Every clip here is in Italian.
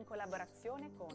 in collaborazione con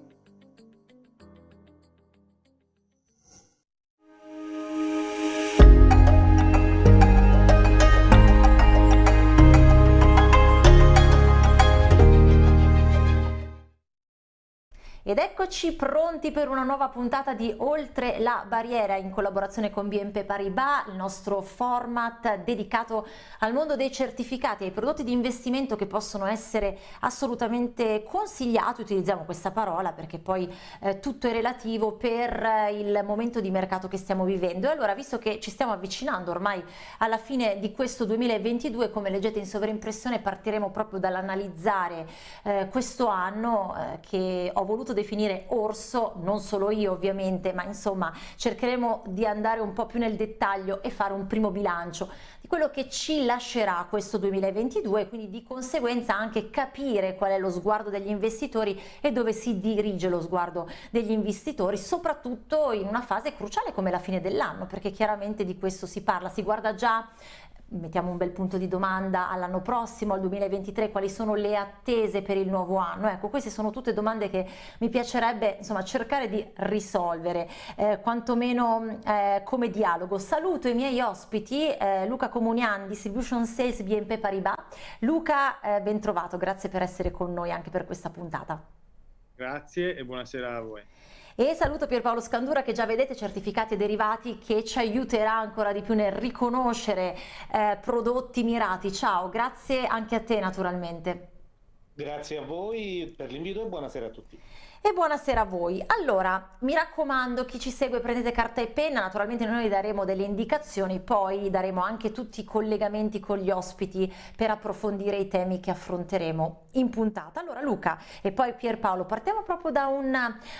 Ed eccoci pronti per una nuova puntata di Oltre la Barriera in collaborazione con BNP Paribas, il nostro format dedicato al mondo dei certificati, ai prodotti di investimento che possono essere assolutamente consigliati, utilizziamo questa parola perché poi eh, tutto è relativo per eh, il momento di mercato che stiamo vivendo. E allora, visto che ci stiamo avvicinando ormai alla fine di questo 2022, come leggete in sovraimpressione, partiremo proprio dall'analizzare eh, questo anno eh, che ho voluto definire orso, non solo io ovviamente, ma insomma cercheremo di andare un po' più nel dettaglio e fare un primo bilancio di quello che ci lascerà questo 2022 e quindi di conseguenza anche capire qual è lo sguardo degli investitori e dove si dirige lo sguardo degli investitori, soprattutto in una fase cruciale come la fine dell'anno, perché chiaramente di questo si parla, si guarda già mettiamo un bel punto di domanda all'anno prossimo, al 2023, quali sono le attese per il nuovo anno? Ecco, queste sono tutte domande che mi piacerebbe insomma, cercare di risolvere, eh, quantomeno eh, come dialogo. Saluto i miei ospiti, eh, Luca Comunian, Distribution Sales BNP Paribas. Luca, eh, ben trovato, grazie per essere con noi anche per questa puntata. Grazie e buonasera a voi. E saluto Pierpaolo Scandura che già vedete certificati e derivati che ci aiuterà ancora di più nel riconoscere eh, prodotti mirati. Ciao, grazie anche a te naturalmente. Grazie a voi per l'invito e buonasera a tutti e buonasera a voi. Allora, mi raccomando, chi ci segue prendete carta e penna, naturalmente noi daremo delle indicazioni, poi daremo anche tutti i collegamenti con gli ospiti per approfondire i temi che affronteremo in puntata. Allora Luca e poi Pierpaolo, partiamo proprio da un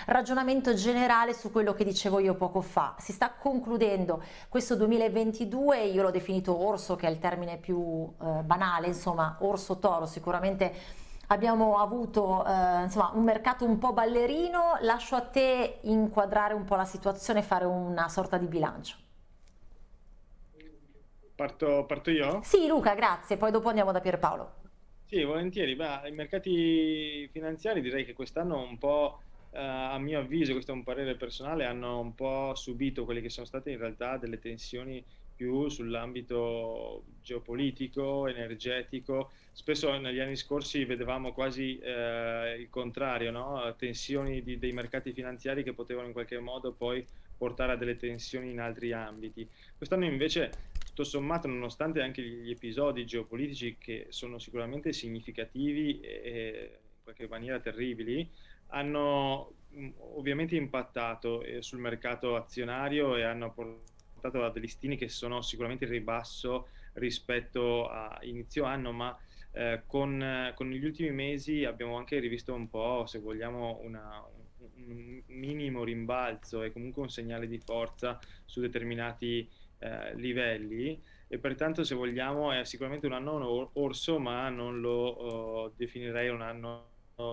ragionamento generale su quello che dicevo io poco fa. Si sta concludendo questo 2022, io l'ho definito orso che è il termine più eh, banale, insomma orso toro sicuramente abbiamo avuto eh, insomma, un mercato un po' ballerino, lascio a te inquadrare un po' la situazione e fare una sorta di bilancio. Parto, parto io? Sì Luca, grazie, poi dopo andiamo da Pierpaolo. Sì, volentieri. Beh, I mercati finanziari direi che quest'anno un po', eh, a mio avviso, questo è un parere personale, hanno un po' subito quelle che sono state in realtà delle tensioni più sull'ambito geopolitico, energetico. Spesso negli anni scorsi vedevamo quasi eh, il contrario, no? tensioni di, dei mercati finanziari che potevano in qualche modo poi portare a delle tensioni in altri ambiti. Quest'anno invece, tutto sommato, nonostante anche gli episodi geopolitici che sono sicuramente significativi e in qualche maniera terribili, hanno mm, ovviamente impattato eh, sul mercato azionario e hanno portato portato a degli stimi che sono sicuramente in ribasso rispetto a inizio anno, ma eh, con, con, gli ultimi mesi abbiamo anche rivisto un po', se vogliamo, una, un minimo rimbalzo e comunque un segnale di forza su determinati eh, livelli e pertanto se vogliamo è sicuramente un anno orso ma non lo uh, definirei un anno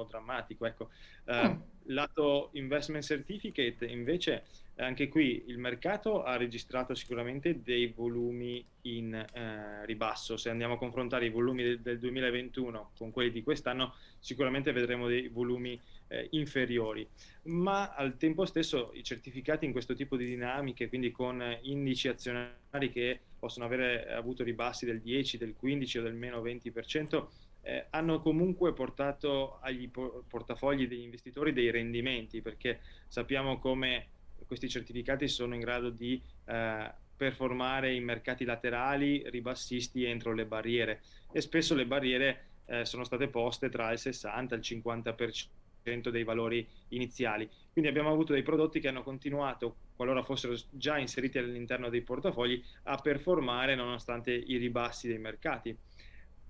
drammatico. Ecco. Mm. Lato investment certificate invece anche qui il mercato ha registrato sicuramente dei volumi in eh, ribasso. Se andiamo a confrontare i volumi del, del 2021 con quelli di quest'anno, sicuramente vedremo dei volumi eh, inferiori. Ma al tempo stesso i certificati in questo tipo di dinamiche, quindi con indici azionari che possono avere avuto ribassi del 10, del 15 o del meno 20%, eh, hanno comunque portato agli portafogli degli investitori dei rendimenti, perché sappiamo come questi certificati sono in grado di eh, performare in mercati laterali ribassisti entro le barriere e spesso le barriere eh, sono state poste tra il 60 e il 50% dei valori iniziali. Quindi abbiamo avuto dei prodotti che hanno continuato, qualora fossero già inseriti all'interno dei portafogli, a performare nonostante i ribassi dei mercati.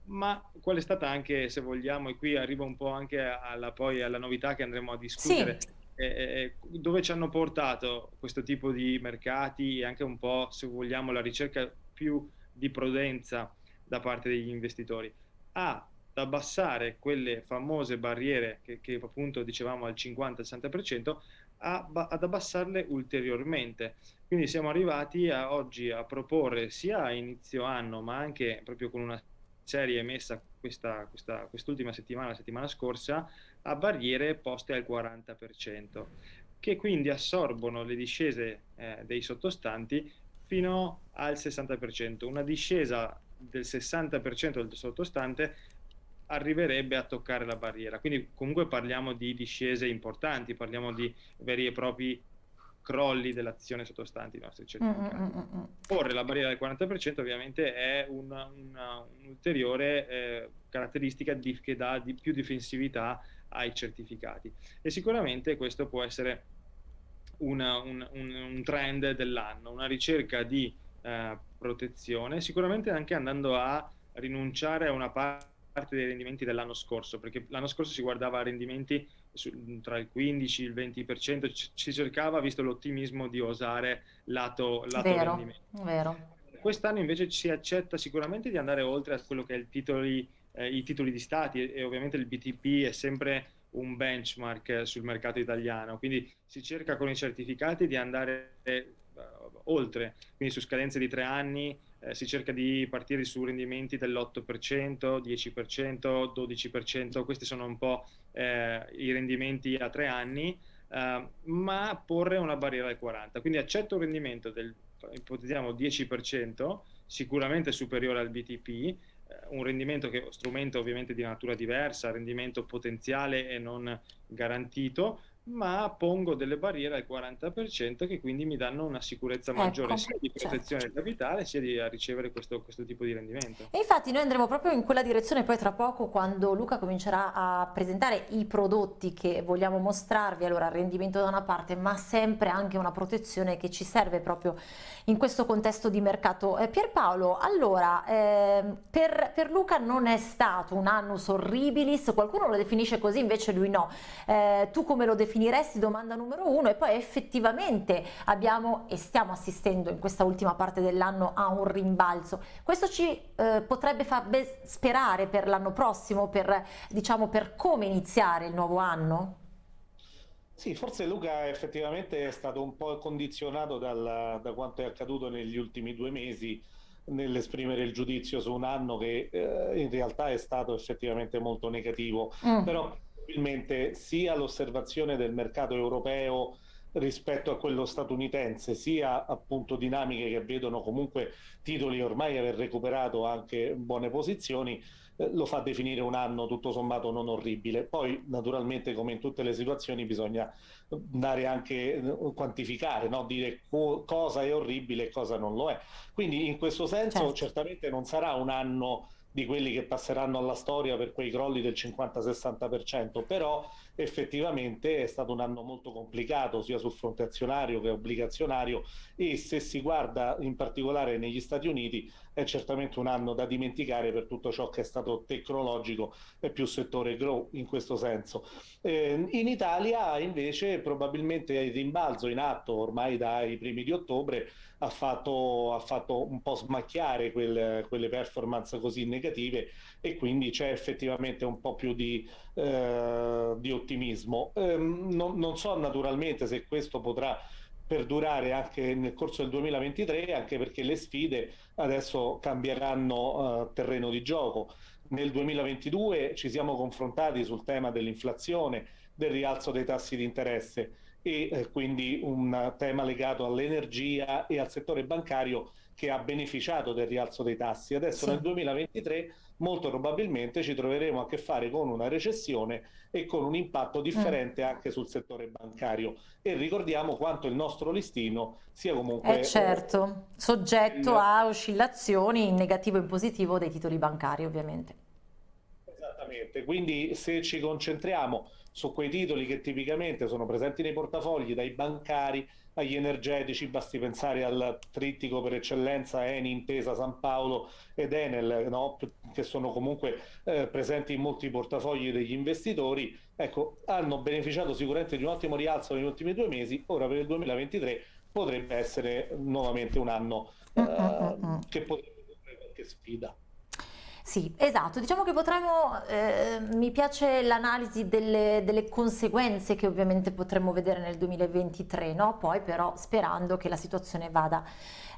Ma qual è stata anche, se vogliamo, e qui arrivo un po' anche alla, poi alla novità che andremo a discutere, sì eh, dove ci hanno portato questo tipo di mercati e anche un po', se vogliamo, la ricerca più di prudenza da parte degli investitori? A, ad abbassare quelle famose barriere che, che appunto dicevamo al 50-60%, ad abbassarle ulteriormente. Quindi siamo arrivati a, oggi a proporre sia a inizio anno, ma anche proprio con una serie emessa questa, questa, quest'ultima settimana, la settimana scorsa, a barriere poste al 40%, che quindi assorbono le discese eh, dei sottostanti fino al 60%. Una discesa del 60% del sottostante arriverebbe a toccare la barriera. Quindi comunque parliamo di discese importanti, parliamo di veri e propri crolli dell'azione sottostanti i nostri certificati. Mm, mm, mm, mm. Porre la barriera del 40% ovviamente è un'ulteriore eh, caratteristica di, che dà di più difensività ai certificati e sicuramente questo può essere una, un, un, un, trend dell'anno, una ricerca di eh, protezione, sicuramente anche andando a rinunciare a una parte dei rendimenti dell'anno scorso, perché l'anno scorso si guardava a rendimenti su, tra il 15 e il 20%, ci, ci cercava, visto l'ottimismo, di osare lato, lato vero, rendimento. Vero. Quest'anno invece si accetta sicuramente di andare oltre a quello che è titoli, eh, i titoli di stati e, e ovviamente il BTP è sempre un benchmark sul mercato italiano, quindi si cerca con i certificati di andare eh, oltre, quindi su scadenze di tre anni eh, si cerca di partire su rendimenti dell'8%, 10%, 12%, questi sono un po' eh, i rendimenti a tre anni, eh, ma porre una barriera al 40%, quindi accetto un rendimento del, ipotizziamo 10%, sicuramente superiore al BTP, un rendimento che strumento ovviamente di natura diversa, rendimento potenziale e non garantito, ma pongo delle barriere al 40% che quindi mi danno una sicurezza maggiore ecco, sia di certo. protezione certo. del capitale sia di ricevere questo, questo, tipo di rendimento. E infatti noi andremo proprio in quella direzione poi tra poco quando Luca comincerà a presentare i prodotti che vogliamo mostrarvi, allora rendimento da una parte ma sempre anche una protezione che ci serve proprio in questo contesto di mercato. Eh, Pierpaolo, allora eh, per, per, Luca non è stato un annus horribilis, qualcuno lo definisce così invece lui no, eh, tu come lo definisci? Definiresti domanda numero uno e poi effettivamente abbiamo e stiamo assistendo in questa ultima parte dell'anno a un rimbalzo. Questo ci eh, potrebbe far sperare per l'anno prossimo, per, diciamo, per come iniziare il nuovo anno? Sì, forse Luca effettivamente è stato un po' condizionato dal, da quanto è accaduto negli ultimi due mesi nell'esprimere il giudizio su un anno che eh, in realtà è stato effettivamente molto negativo, mm. però probabilmente sia l'osservazione del mercato europeo rispetto a quello statunitense, sia appunto dinamiche che vedono comunque titoli ormai aver recuperato anche buone posizioni, eh, lo fa definire un anno tutto sommato non orribile. Poi naturalmente come in tutte le situazioni bisogna dare anche eh, quantificare, no? dire co cosa è orribile e cosa non lo è. Quindi in questo senso certo. certamente non sarà un anno di quelli che passeranno alla storia per quei crolli del 50-60%, però effettivamente è stato un anno molto complicato sia sul fronte azionario che obbligazionario e se si guarda in particolare negli Stati Uniti è certamente un anno da dimenticare per tutto ciò che è stato tecnologico e più settore grow in questo senso. Eh, in Italia invece probabilmente il rimbalzo in atto ormai dai primi di ottobre ha fatto, ha fatto un po' smacchiare quel, quelle performance così negative e quindi c'è effettivamente un po' più di, eh, di ottimismo. Eh, non, non so naturalmente se questo potrà perdurare anche nel corso del 2023, anche perché le sfide adesso cambieranno uh, terreno di gioco. Nel 2022 ci siamo confrontati sul tema dell'inflazione, del rialzo dei tassi di interesse e eh, quindi un tema legato all'energia e al settore bancario che ha beneficiato del rialzo dei tassi. Adesso sì. nel 2023 molto probabilmente ci troveremo a che fare con una recessione e con un impatto differente mm. anche sul settore bancario e ricordiamo quanto il nostro listino sia comunque eh certo, soggetto il... a oscillazioni in negativo e in positivo dei titoli bancari ovviamente. Esattamente, quindi se ci concentriamo su quei titoli che tipicamente sono presenti nei portafogli dai bancari agli energetici, basti pensare al trittico per eccellenza Eni, Intesa, San Paolo ed Enel, no? che sono comunque eh, presenti in molti portafogli degli investitori, ecco, hanno beneficiato sicuramente di un ottimo rialzo negli ultimi due mesi, ora per il 2023 potrebbe essere nuovamente un anno eh, mm -hmm. che potrebbe avere qualche sfida. Sì, esatto, diciamo che potremmo, eh, mi piace l'analisi delle, delle, conseguenze che ovviamente potremmo vedere nel 2023, no? Poi però sperando che la situazione vada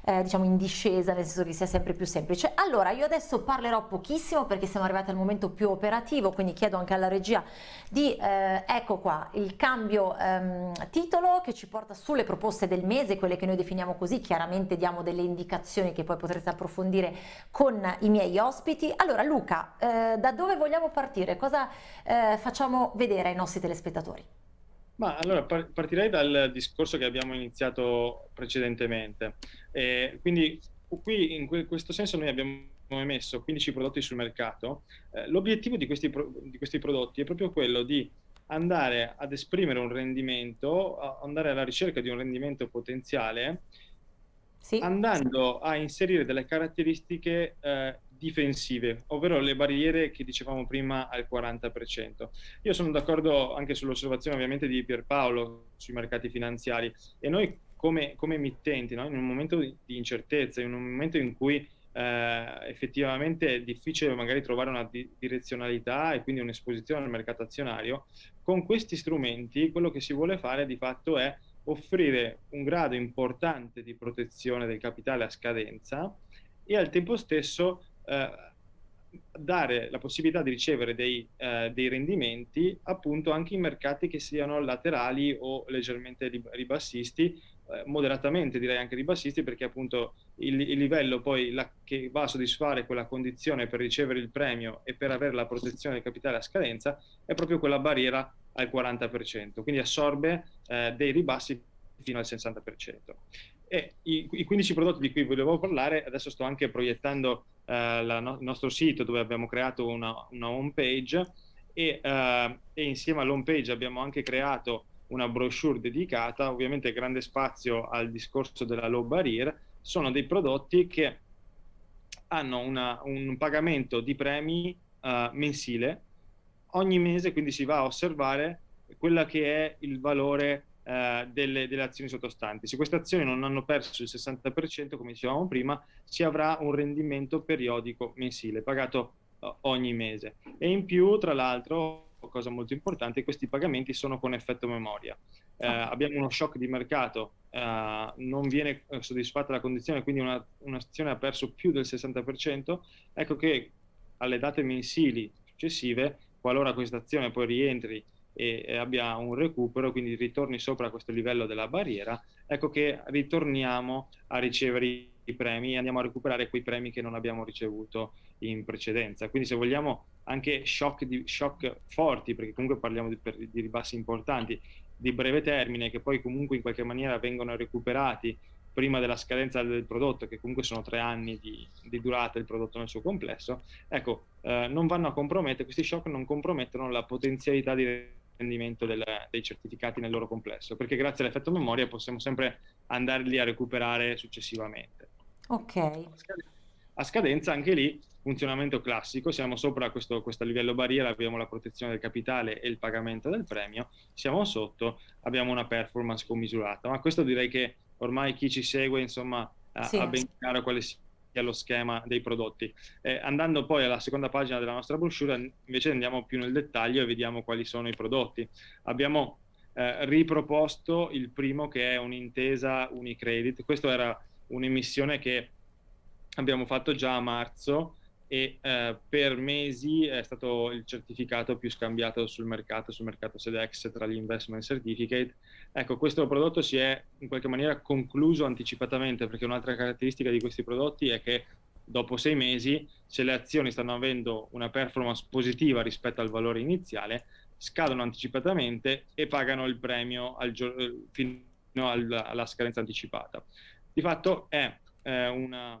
eh, diciamo in discesa, nel senso che sia sempre più semplice. Allora, io adesso parlerò pochissimo perché siamo arrivati al momento più operativo, quindi chiedo anche alla regia di, eh, ecco qua, il cambio ehm, titolo che ci porta sulle proposte del mese, quelle che noi definiamo così, chiaramente diamo delle indicazioni che poi potrete approfondire con i miei ospiti. Allora Luca, eh, da dove vogliamo partire? Cosa eh, facciamo vedere ai nostri telespettatori? Ma allora partirei dal discorso che abbiamo iniziato precedentemente. Eh, quindi qui in questo senso noi abbiamo emesso 15 prodotti sul mercato. Eh, l'obiettivo di questi, di questi prodotti è proprio quello di andare ad esprimere un rendimento, andare alla ricerca di un rendimento potenziale, sì. andando a inserire delle caratteristiche eh, difensive, ovvero le barriere che dicevamo prima al 40%. Io sono d'accordo anche sull'osservazione ovviamente di Pierpaolo sui mercati finanziari e noi come, come emittenti, no? in un momento di incertezza, in un momento in cui eh, effettivamente è difficile magari trovare una di direzionalità e quindi un'esposizione al mercato azionario, con questi strumenti quello che si vuole fare di fatto è offrire un grado importante di protezione del capitale a scadenza e al tempo stesso eh, dare la possibilità di ricevere dei, eh, dei, rendimenti appunto anche in mercati che siano laterali o leggermente ribassisti, moderatamente direi anche ribassisti perché appunto il, il livello poi la, che va a soddisfare quella condizione per ricevere il premio e per avere la protezione del capitale a scadenza è proprio quella barriera al 40%, quindi assorbe eh, dei ribassi fino al 60%. E i, i 15 prodotti di cui volevo parlare, adesso sto anche proiettando eh, no, il nostro sito dove abbiamo creato una, una home page e, eh, e insieme all'home page abbiamo anche creato una brochure dedicata, ovviamente grande spazio al discorso della low barrier, sono dei prodotti che hanno una, un pagamento di premi uh, mensile ogni mese, quindi si va a osservare quella che è il valore eh, delle, delle, azioni sottostanti. Se queste azioni non hanno perso il 60%, come dicevamo prima, si avrà un rendimento periodico mensile pagato eh, ogni mese. E in più, tra l'altro, cosa molto importante, questi pagamenti sono con effetto memoria. Eh, ah. abbiamo uno shock di mercato, eh, non viene eh, soddisfatta la condizione, quindi un'azione una ha perso più del 60%, ecco che alle date mensili successive, qualora questa azione poi rientri e abbia un recupero, quindi ritorni sopra questo livello della barriera, ecco che ritorniamo a ricevere i premi e andiamo a recuperare quei premi che non abbiamo ricevuto in precedenza. Quindi se vogliamo anche shock, di, shock forti, perché comunque parliamo di, di ribassi importanti, di breve termine, che poi comunque in qualche maniera vengono recuperati prima della scadenza del prodotto, che comunque sono tre anni di, di durata del prodotto nel suo complesso, ecco, eh, non vanno a compromettere, questi shock non compromettono la potenzialità di rendimento del, dei certificati nel loro complesso, perché grazie all'effetto memoria possiamo sempre andarli a recuperare successivamente. Ok. A scadenza anche lì funzionamento classico, siamo sopra questo, questo livello barriera, abbiamo la protezione del capitale e il pagamento del premio, siamo sotto, abbiamo una performance commisurata, ma questo direi che ormai chi ci segue insomma sì. ha ben chiaro quale sia allo schema dei prodotti. Eh, andando poi alla seconda pagina della nostra brochure, invece andiamo più nel dettaglio e vediamo quali sono i prodotti. Abbiamo eh, riproposto il primo che è un'intesa Unicredit. Questa era un'emissione che abbiamo fatto già a marzo e eh, per mesi è stato il certificato più scambiato sul mercato, sul mercato SEDEX tra gli investment certificate. Ecco, questo prodotto si è in qualche maniera concluso anticipatamente perché un'altra caratteristica di questi prodotti è che dopo sei mesi, se le azioni stanno avendo una performance positiva rispetto al valore iniziale, scadono anticipatamente e pagano il premio al fino alla, alla scadenza anticipata. Di fatto è eh, una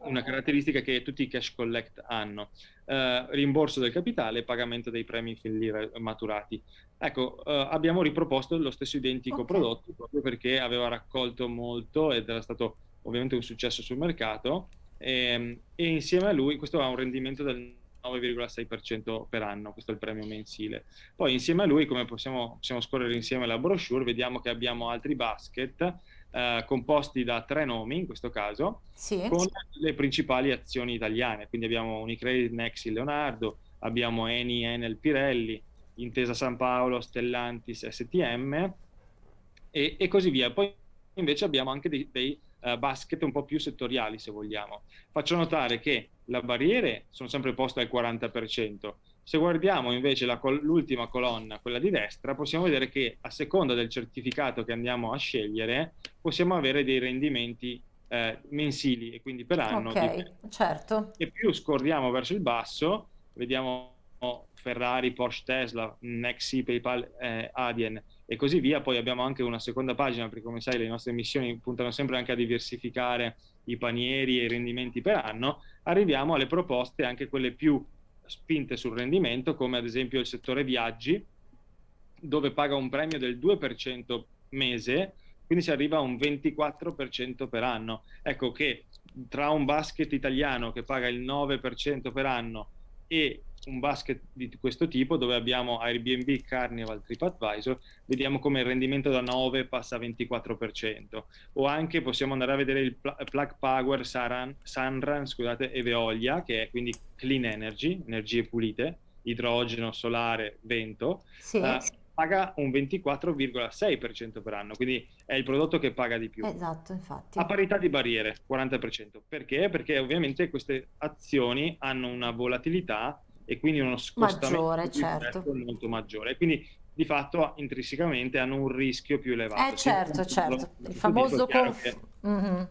una caratteristica che tutti i cash collect hanno, eh, rimborso del capitale e pagamento dei premi fin lì maturati. Ecco, eh, abbiamo riproposto lo stesso identico okay. prodotto proprio perché aveva raccolto molto ed era stato ovviamente un successo sul mercato e, ehm, e insieme a lui questo ha un rendimento del 9,6% per anno, questo è il premio mensile. Poi insieme a lui, come possiamo, possiamo scorrere insieme la brochure, vediamo che abbiamo altri basket eh, composti da tre nomi, in questo caso, sì. con le principali azioni italiane. Quindi abbiamo Unicredit, Nexi, Leonardo, abbiamo Eni, Enel, Pirelli, Intesa San Paolo, Stellantis, STM e, e così via. Poi invece abbiamo anche dei, dei uh, basket un po' più settoriali, se vogliamo. Faccio notare che le barriere sono sempre poste al 40%. Se guardiamo invece l'ultima colonna, quella di destra, possiamo vedere che a seconda del certificato che andiamo a scegliere, possiamo avere dei rendimenti eh, mensili e quindi per anno. Ok, certo. E più scorriamo verso il basso, vediamo Ferrari, Porsche, Tesla, Nexi, PayPal, eh, Adyen e così via. Poi abbiamo anche una seconda pagina perché come sai le nostre missioni puntano sempre anche a diversificare i panieri e i rendimenti per anno. Arriviamo alle proposte anche quelle più spinte sul rendimento come ad esempio il settore viaggi dove paga un premio del 2% mese quindi si arriva a un 24% per anno. Ecco che tra un basket italiano che paga il 9% per anno e un basket di questo tipo dove abbiamo Airbnb, Carnival, TripAdvisor, vediamo come il rendimento da 9 passa a 24%. O anche possiamo andare a vedere il Plug Power Saran, Sunrun scusate, e Veolia, che è quindi clean energy, energie pulite, idrogeno, solare, vento. Sì. Uh, paga un 24,6% per anno, quindi è il prodotto che paga di più. Esatto, infatti. A parità di barriere, 40%. Perché? Perché ovviamente queste azioni hanno una volatilità e quindi uno scostamento maggiore, certo. molto maggiore. Quindi di fatto intrinsecamente hanno un rischio più elevato. Eh certo, certo, il famoso conf... che... mm-hmm.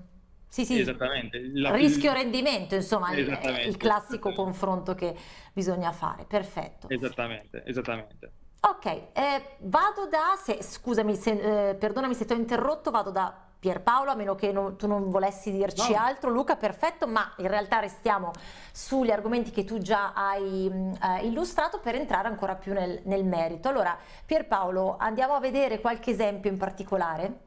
Sì, sì, esattamente. La... rischio-rendimento, insomma, il classico confronto che bisogna fare, perfetto. Esattamente, esattamente. Ok, eh, vado da, se, scusami, se, eh, perdonami se ti ho interrotto, vado da Pierpaolo, a meno che non, tu non volessi dirci no. altro, Luca, perfetto, ma in realtà restiamo sugli argomenti che tu già hai eh, illustrato per entrare ancora più nel, nel merito. Allora, Pierpaolo, andiamo a vedere qualche esempio in particolare?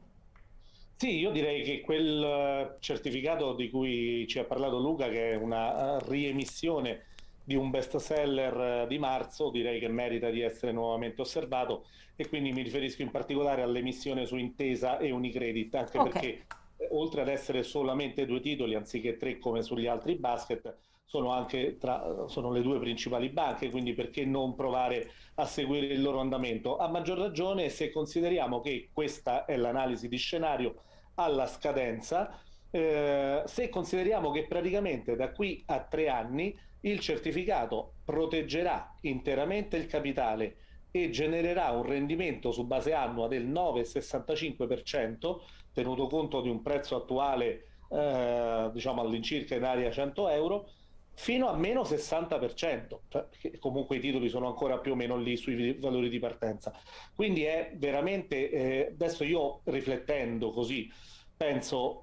Sì, io direi che quel eh, certificato di cui ci ha parlato Luca, che è una eh, riemissione di un best seller eh, di marzo, direi che merita di essere nuovamente osservato e quindi mi riferisco in particolare all'emissione su Intesa e Unicredit, anche okay. perché eh, oltre ad essere solamente due titoli anziché tre come sugli altri basket, sono anche tra, sono le due principali banche, quindi perché non provare a seguire il loro andamento? A maggior ragione se consideriamo che questa è l'analisi di scenario alla scadenza, eh, se consideriamo che praticamente da qui a tre anni il certificato proteggerà interamente il capitale e genererà un rendimento su base annua del 9,65%, tenuto conto di un prezzo attuale eh, diciamo all'incirca in area 100 euro, fino a meno 60%, cioè, comunque i titoli sono ancora più o meno lì sui valori di partenza. Quindi è veramente, eh, adesso io riflettendo così, penso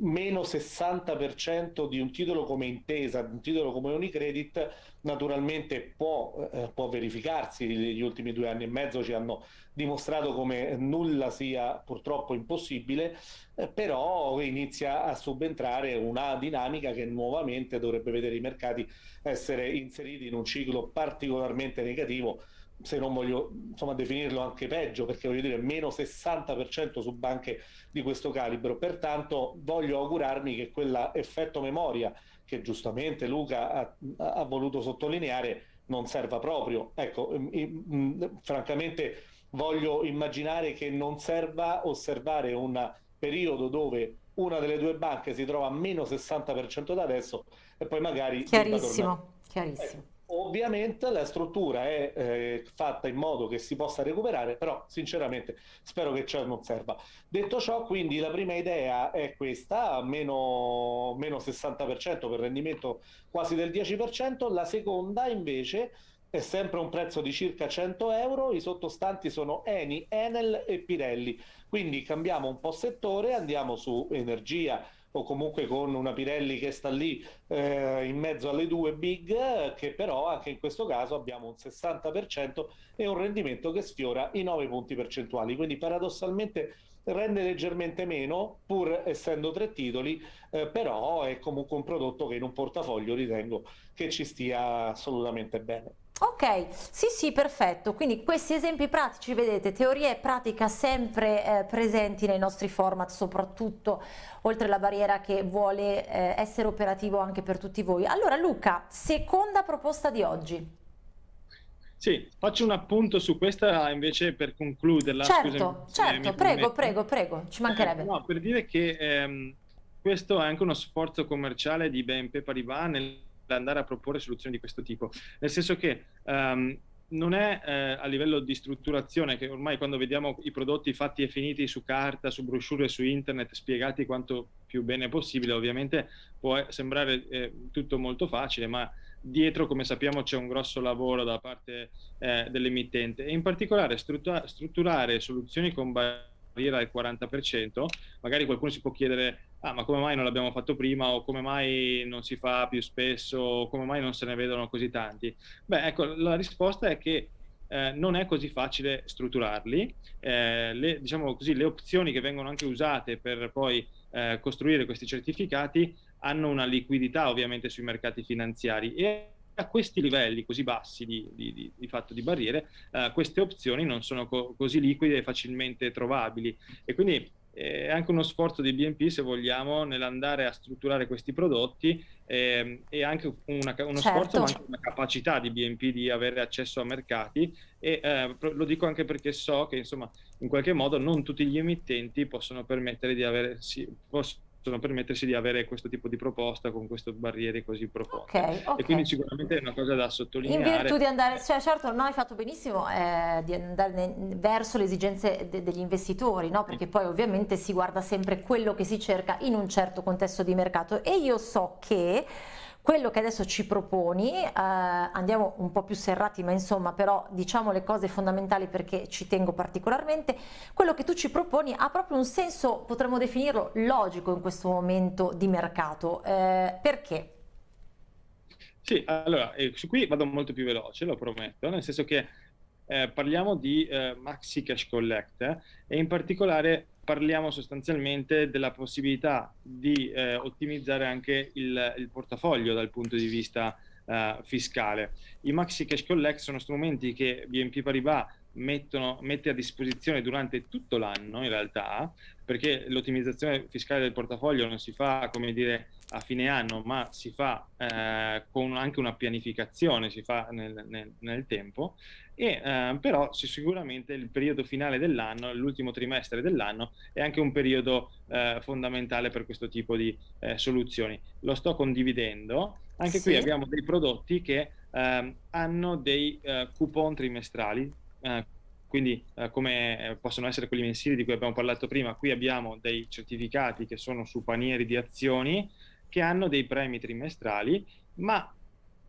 meno 60% di un titolo come Intesa, un titolo come Unicredit, naturalmente può, eh, può, verificarsi, gli ultimi due anni e mezzo ci hanno dimostrato come nulla sia purtroppo impossibile, eh, però inizia a subentrare una dinamica che nuovamente dovrebbe vedere i mercati essere inseriti in un ciclo particolarmente negativo se non voglio insomma, definirlo anche peggio, perché voglio dire meno 60% su banche di questo calibro. Pertanto voglio augurarmi che quell'effetto memoria che giustamente Luca ha, ha, voluto sottolineare non serva proprio. Ecco, francamente voglio immaginare che non serva osservare un periodo dove una delle due banche si trova a meno 60% da adesso e poi magari... Chiarissimo, chiarissimo. Eh, Ovviamente la struttura è eh, fatta in modo che si possa recuperare, però sinceramente spero che ciò non serva. Detto ciò, quindi la prima idea è questa, meno, meno 60% per rendimento quasi del 10%, la seconda invece è sempre un prezzo di circa 100 euro, i sottostanti sono Eni, Enel e Pirelli, quindi cambiamo un po' settore, andiamo su energia, o comunque con una Pirelli che sta lì eh, in mezzo alle due big, che però anche in questo caso abbiamo un 60% e un rendimento che sfiora i 9 punti percentuali. Quindi paradossalmente rende leggermente meno, pur essendo tre titoli, eh, però è comunque un prodotto che in un portafoglio ritengo che ci stia assolutamente bene. Ok, sì sì, perfetto. Quindi questi esempi pratici, vedete, teoria e pratica sempre eh, presenti nei nostri format, soprattutto oltre la barriera che vuole eh, essere operativo anche per tutti voi. Allora Luca, seconda proposta di oggi. Sì, faccio un appunto su questa invece per concluderla. Certo, Scusami, certo, prego, prego, prego, ci mancherebbe. Eh, no, per dire che ehm, questo è anche uno sforzo commerciale di BNP Paribas nel andare a proporre soluzioni di questo tipo, nel senso che um, non è eh, a livello di strutturazione che ormai quando vediamo i prodotti fatti e finiti su carta, su brochure, su internet, spiegati quanto più bene possibile, ovviamente può sembrare eh, tutto molto facile, ma dietro, come sappiamo, c'è un grosso lavoro da parte eh, dell'emittente. E in particolare struttura strutturare soluzioni con barriera al 40%, magari qualcuno si può chiedere ah, ma come mai non l'abbiamo fatto prima o come mai non si fa più spesso o come mai non se ne vedono così tanti? Beh, ecco, la risposta è che eh, non è così facile strutturarli. Eh, le, diciamo così, le opzioni che vengono anche usate per poi eh, costruire questi certificati hanno una liquidità ovviamente sui mercati finanziari e a questi livelli così bassi di, di, di, di fatto di barriere, eh, queste opzioni non sono co così liquide e facilmente trovabili. E quindi è anche uno sforzo di BNP, se vogliamo, nell'andare a strutturare questi prodotti eh, e anche una, uno certo. sforzo, ma anche una capacità di BNP di avere accesso a mercati e eh, lo dico anche perché so che insomma in qualche modo non tutti gli emittenti possono permettere di avere, sì, possono possono permettersi di avere questo tipo di proposta con queste barriere così profonde. Okay, okay. E quindi sicuramente è una cosa da sottolineare. In virtù di andare, cioè certo non hai fatto benissimo eh, di andare verso le esigenze de degli investitori, no? perché poi ovviamente si guarda sempre quello che si cerca in un certo contesto di mercato e io so che quello che adesso ci proponi, eh, andiamo un po' più serrati, ma insomma però diciamo le cose fondamentali perché ci tengo particolarmente, quello che tu ci proponi ha proprio un senso, potremmo definirlo, logico in questo momento di mercato. Eh, perché? Sì, allora, eh, su qui vado molto più veloce, lo prometto, nel senso che eh, parliamo di eh, Maxi Cash Collect eh, e in particolare parliamo sostanzialmente della possibilità di eh, ottimizzare anche il, il, portafoglio dal punto di vista eh, fiscale. I Maxi Cash Collect sono strumenti che BNP Paribas mettono, mette a disposizione durante tutto l'anno in realtà, perché l'ottimizzazione fiscale del portafoglio non si fa, come dire, a fine anno, ma si fa eh, con anche una pianificazione, si fa nel, nel, nel tempo, e eh, però sicuramente il periodo finale dell'anno, l'ultimo trimestre dell'anno, è anche un periodo eh, fondamentale per questo tipo di eh, soluzioni. Lo sto condividendo, anche sì. qui abbiamo dei prodotti che ehm, hanno dei eh, coupon trimestrali, eh, quindi eh, come possono essere quelli mensili di cui abbiamo parlato prima, qui abbiamo dei certificati che sono su panieri di azioni che hanno dei premi trimestrali, ma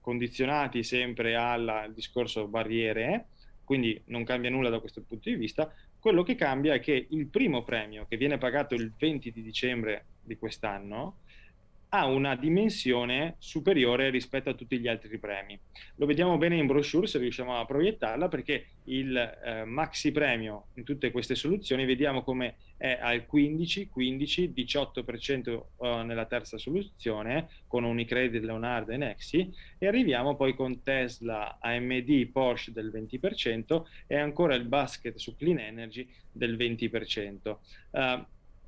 condizionati sempre al discorso barriere, quindi non cambia nulla da questo punto di vista, quello che cambia è che il primo premio che viene pagato il 20 di dicembre di quest'anno ha una dimensione superiore rispetto a tutti gli altri premi. Lo vediamo bene in brochure se riusciamo a proiettarla perché il eh, maxi premio in tutte queste soluzioni vediamo come è al 15, 15, 18% uh, nella terza soluzione con Unicredit, Leonardo e Nexi e arriviamo poi con Tesla, AMD, Porsche del 20% e ancora il basket su Clean Energy del 20%. Uh,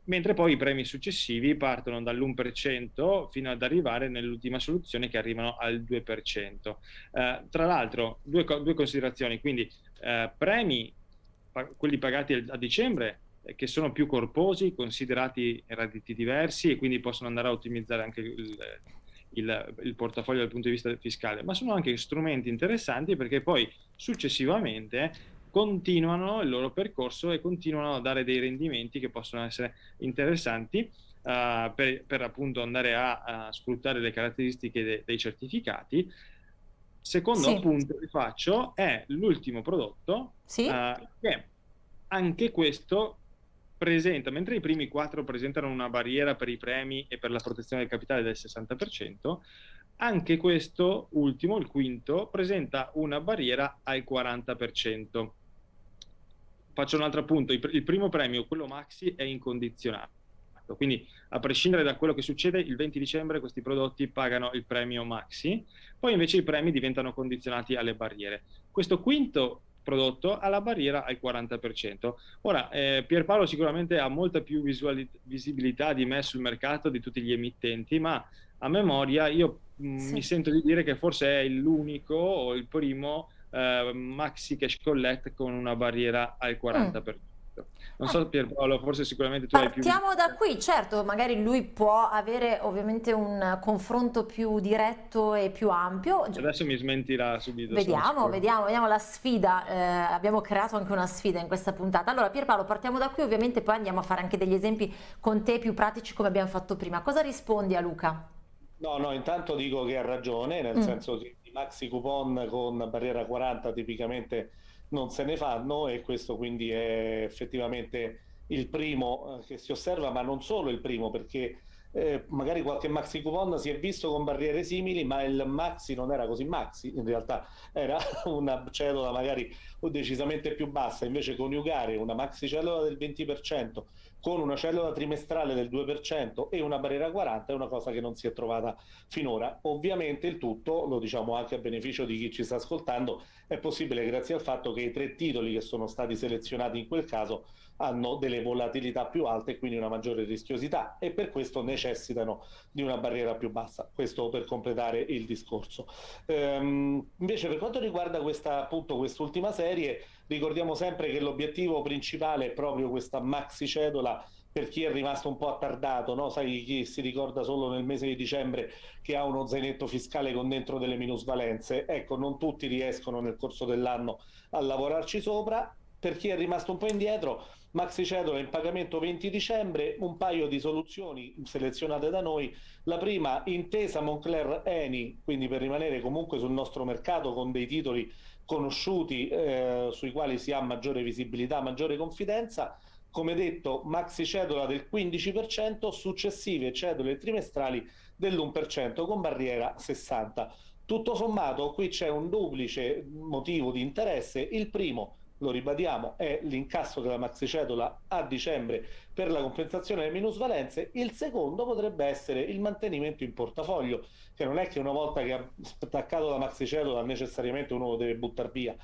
mentre poi i premi successivi partono dall'1% fino ad arrivare nell'ultima soluzione che arrivano al 2%. Eh, tra l'altro, due, due, considerazioni, quindi eh, premi, pa quelli pagati a dicembre, eh, che sono più corposi, considerati redditi diversi e quindi possono andare a ottimizzare anche il, il, il, portafoglio dal punto di vista fiscale, ma sono anche strumenti interessanti perché poi successivamente continuano il loro percorso e continuano a dare dei rendimenti che possono essere interessanti uh, per, per, appunto andare a, a, sfruttare le caratteristiche de, dei certificati. Secondo sì. appunto che faccio è l'ultimo prodotto sì. uh, che anche questo presenta, mentre i primi quattro presentano una barriera per i premi e per la protezione del capitale del 60%, anche questo ultimo, il quinto, presenta una barriera al 40% faccio un altro appunto, il, primo premio, quello maxi, è incondizionato. Quindi a prescindere da quello che succede, il 20 dicembre questi prodotti pagano il premio maxi, poi invece i premi diventano condizionati alle barriere. Questo quinto prodotto ha la barriera al 40%. Ora, eh, Pierpaolo sicuramente ha molta più visibilità di me sul mercato di tutti gli emittenti, ma a memoria io mh, mm, sì. mi sento di dire che forse è l'unico o il primo eh, maxi cash collect con una barriera al 40%. Mm. Non so Pierpaolo, forse sicuramente tu Partiamo hai più... Partiamo da qui, certo, magari lui può avere ovviamente un confronto più diretto e più ampio. Adesso mi smentirà subito. Vediamo, vediamo, vediamo la sfida, eh, abbiamo creato anche una sfida in questa puntata. Allora Pierpaolo, partiamo da qui, ovviamente poi andiamo a fare anche degli esempi con te più pratici come abbiamo fatto prima. Cosa rispondi a Luca? No, no, intanto dico che ha ragione, nel mm. senso che i maxi coupon con barriera 40 tipicamente non se ne fanno e questo quindi è effettivamente il primo eh, che si osserva, ma non solo il primo perché eh, magari qualche maxi coupon si è visto con barriere simili, ma il maxi non era così maxi, in realtà era una cedola magari decisamente più bassa, invece coniugare una maxi cedola del 20% con una cellula trimestrale del 2% e una barriera 40 è una cosa che non si è trovata finora. Ovviamente il tutto, lo diciamo anche a beneficio di chi ci sta ascoltando, è possibile grazie al fatto che i tre titoli che sono stati selezionati in quel caso hanno delle volatilità più alte e quindi una maggiore rischiosità e per questo necessitano di una barriera più bassa. Questo per completare il discorso. Ehm, invece per quanto riguarda questa, appunto quest'ultima serie, ricordiamo sempre che l'obiettivo principale è proprio questa maxi cedola per chi è rimasto un po' attardato, no? sai chi si ricorda solo nel mese di dicembre che ha uno zainetto fiscale con dentro delle minusvalenze, ecco non tutti riescono nel corso dell'anno a lavorarci sopra, per chi è rimasto un po' indietro Maxi cedola in pagamento 20 dicembre, un paio di soluzioni selezionate da noi. La prima, intesa Moncler Eni, quindi per rimanere comunque sul nostro mercato con dei titoli conosciuti eh, sui quali si ha maggiore visibilità, maggiore confidenza. Come detto, maxi cedola del 15%, successive cedole trimestrali dell'1% con barriera 60. Tutto sommato qui c'è un duplice motivo di interesse. Il primo, lo ribadiamo, è l'incasso della maxicedola a dicembre per la compensazione delle minusvalenze, il secondo potrebbe essere il mantenimento in portafoglio, che non è che una volta che ha staccato la maxicedola necessariamente uno lo deve buttare via,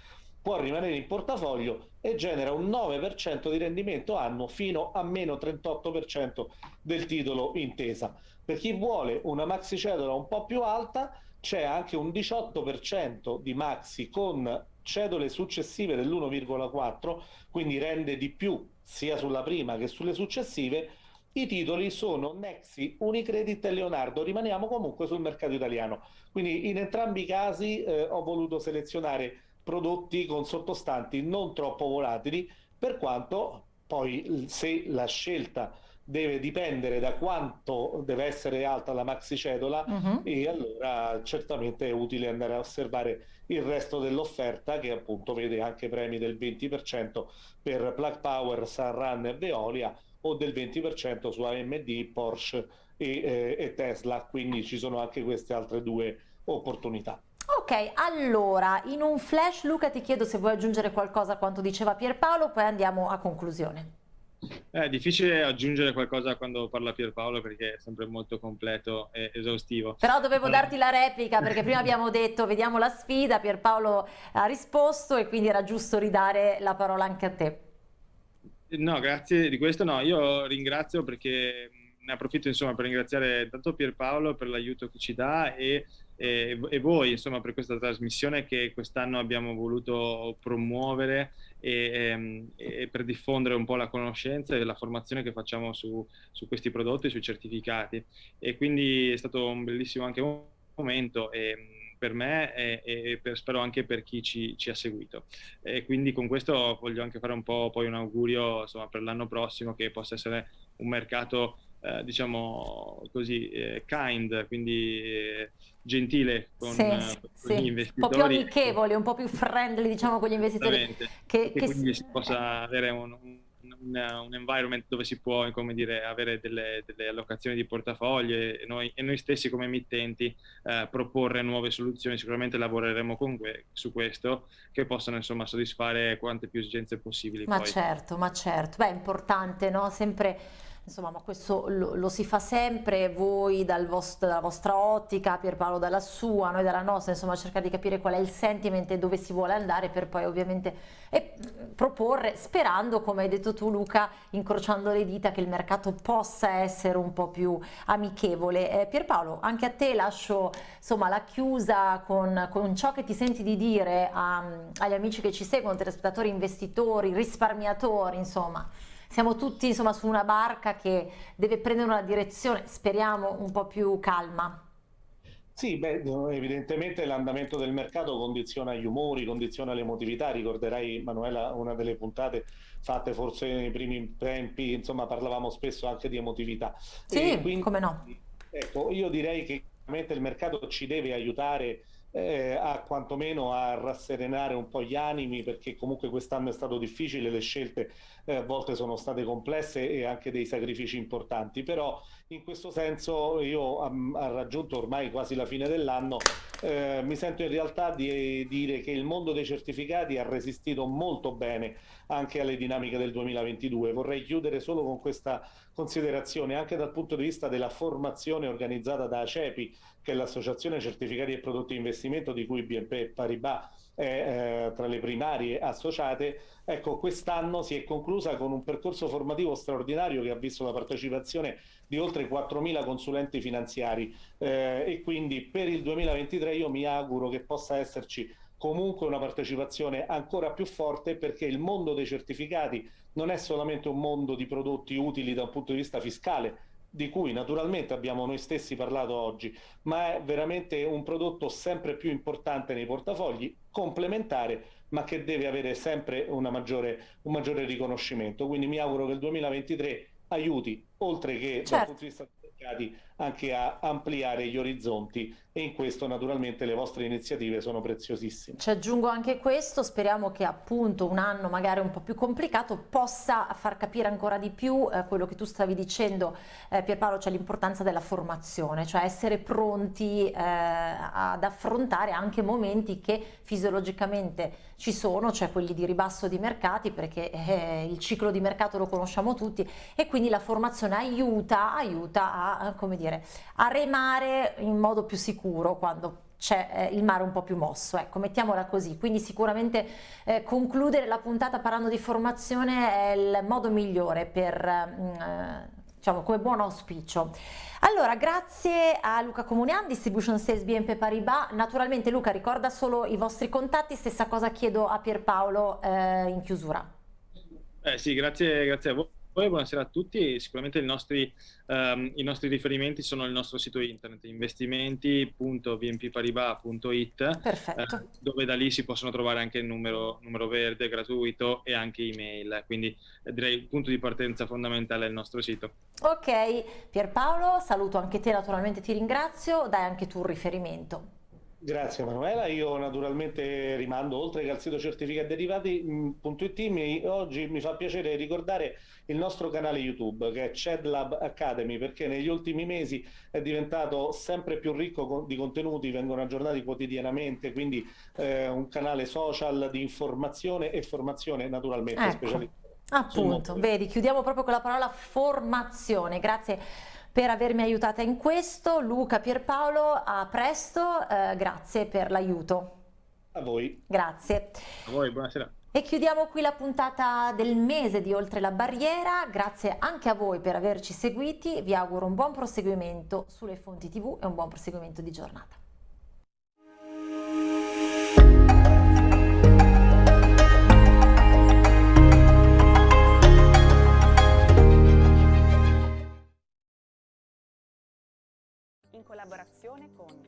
può rimanere in portafoglio e genera un 9% di rendimento annuo fino a meno 38% del titolo intesa. Per chi vuole una maxicedola un po' più alta c'è anche un 18% di maxi con cedole successive dell'1,4, quindi rende di più sia sulla prima che sulle successive, i titoli sono Nexi, Unicredit e Leonardo, rimaniamo comunque sul mercato italiano. Quindi in entrambi i casi eh, ho voluto selezionare prodotti con sottostanti non troppo volatili, per quanto poi se la scelta deve dipendere da quanto deve essere alta la maxi cedola uh -huh. e allora certamente è utile andare a osservare il resto dell'offerta che appunto vede anche premi del 20% per Plug Power, Sunrun e Veolia o del 20% su AMD, Porsche e, eh, e Tesla, quindi ci sono anche queste altre due opportunità. Ok, allora in un flash Luca ti chiedo se vuoi aggiungere qualcosa a quanto diceva Pierpaolo, poi andiamo a conclusione. È difficile aggiungere qualcosa quando parla Pierpaolo perché è sempre molto completo e esaustivo. Però dovevo darti la replica perché prima abbiamo detto vediamo la sfida, Pierpaolo ha risposto e quindi era giusto ridare la parola anche a te. No, grazie di questo. No, io ringrazio perché ne approfitto insomma per ringraziare tanto Pierpaolo per l'aiuto che ci dà e e, e, voi insomma per questa trasmissione che quest'anno abbiamo voluto promuovere e, e, ehm, e, per diffondere un po' la conoscenza e la formazione che facciamo su, su questi prodotti, sui certificati e quindi è stato un bellissimo anche momento e, per me e, e per, spero anche per chi ci, ci, ha seguito. E quindi con questo voglio anche fare un po' poi un augurio insomma, per l'anno prossimo che possa essere un mercato eh, diciamo così, eh, kind, quindi eh, gentile con, sì, con sì. gli investitori. Un po' più amichevole, un po' più friendly diciamo con gli investitori. Che, che, quindi si possa avere un, un, un, environment dove si può come dire, avere delle, delle allocazioni di portafoglio e noi, e noi stessi come emittenti eh, proporre nuove soluzioni. Sicuramente lavoreremo que su questo che possano insomma soddisfare quante più esigenze possibili. Ma poi. certo, ma certo. Beh, è importante, no? Sempre insomma, ma questo lo, lo si fa sempre, voi dal vostro, dalla vostra ottica, Pierpaolo dalla sua, noi dalla nostra, insomma cercare di capire qual è il sentiment e dove si vuole andare per poi ovviamente eh, proporre, sperando, come hai detto tu Luca, incrociando le dita che il mercato possa essere un po' più amichevole. Eh, Pierpaolo, anche a te lascio insomma, la chiusa con, con ciò che ti senti di dire a, agli amici che ci seguono, telespettatori, investitori, risparmiatori, insomma siamo tutti insomma su una barca che deve prendere una direzione, speriamo, un po' più calma. Sì, beh, evidentemente l'andamento del mercato condiziona gli umori, condiziona l'emotività. Ricorderai, Manuela, una delle puntate fatte forse nei primi tempi, insomma, parlavamo spesso anche di emotività. Sì, quindi, come no. Ecco, io direi che il mercato ci deve aiutare eh, a quantomeno a rasserenare un po' gli animi perché comunque quest'anno è stato difficile, le scelte eh, a volte sono state complesse e anche dei sacrifici importanti, però in questo senso io ho raggiunto ormai quasi la fine dell'anno, eh, mi sento in realtà di dire che il mondo dei certificati ha resistito molto bene anche alle dinamiche del 2022. Vorrei chiudere solo con questa considerazione anche dal punto di vista della formazione organizzata da ACEPI, che è l'associazione certificati e prodotti di investimento di cui BNP Paribas eh, tra le primarie associate. Ecco, quest'anno si è conclusa con un percorso formativo straordinario che ha visto la partecipazione di oltre 4.000 consulenti finanziari eh, e quindi per il 2023 io mi auguro che possa esserci comunque una partecipazione ancora più forte perché il mondo dei certificati non è solamente un mondo di prodotti utili da un punto di vista fiscale, di cui naturalmente abbiamo noi stessi parlato oggi, ma è veramente un prodotto sempre più importante nei portafogli, complementare, ma che deve avere sempre maggiore, un maggiore riconoscimento. Quindi mi auguro che il 2023 aiuti, oltre che certo. dal punto di vista mercati anche a ampliare gli orizzonti e in questo naturalmente le vostre iniziative sono preziosissime. Ci aggiungo anche questo, speriamo che appunto un anno magari un po' più complicato possa far capire ancora di più eh, quello che tu stavi dicendo eh, Pierpaolo, cioè l'importanza della formazione, cioè essere pronti eh, ad affrontare anche momenti che fisiologicamente ci sono, cioè quelli di ribasso di mercati perché eh, il ciclo di mercato lo conosciamo tutti e quindi la formazione aiuta, aiuta a come dire, a remare in modo più sicuro quando c'è eh, il mare un po' più mosso, ecco, mettiamola così. Quindi sicuramente eh, concludere la puntata parlando di formazione è il modo migliore per, mm, eh, diciamo, come buon auspicio. Allora, grazie a Luca Comunian, Distribution Sales BNP Paribas. Naturalmente Luca ricorda solo i vostri contatti, stessa cosa chiedo a Pierpaolo eh, in chiusura. Eh sì, grazie, grazie a voi. Buonasera a tutti, sicuramente i nostri, um, i nostri, riferimenti sono il nostro sito internet investimenti.vmpparibas.it eh, dove da lì si possono trovare anche il numero, numero verde gratuito e anche email, quindi eh, direi il punto di partenza fondamentale è il nostro sito. Ok, Pierpaolo, saluto anche te, naturalmente ti ringrazio, dai anche tu un riferimento. Grazie Manuela, io naturalmente rimando oltre che al sito certificatderivati.it mm, oggi mi fa piacere ricordare il nostro canale YouTube che è CEDLab Academy perché negli ultimi mesi è diventato sempre più ricco di contenuti, vengono aggiornati quotidianamente, quindi eh, un canale social di informazione e formazione naturalmente ecco. specializzata. Appunto, vedi, chiudiamo proprio con la parola formazione, grazie per avermi aiutata in questo. Luca Pierpaolo, a presto, eh, grazie per l'aiuto. A voi. Grazie. A voi, buonasera. E chiudiamo qui la puntata del mese di Oltre la Barriera, grazie anche a voi per averci seguiti, vi auguro un buon proseguimento sulle fonti tv e un buon proseguimento di giornata. Collaborazione con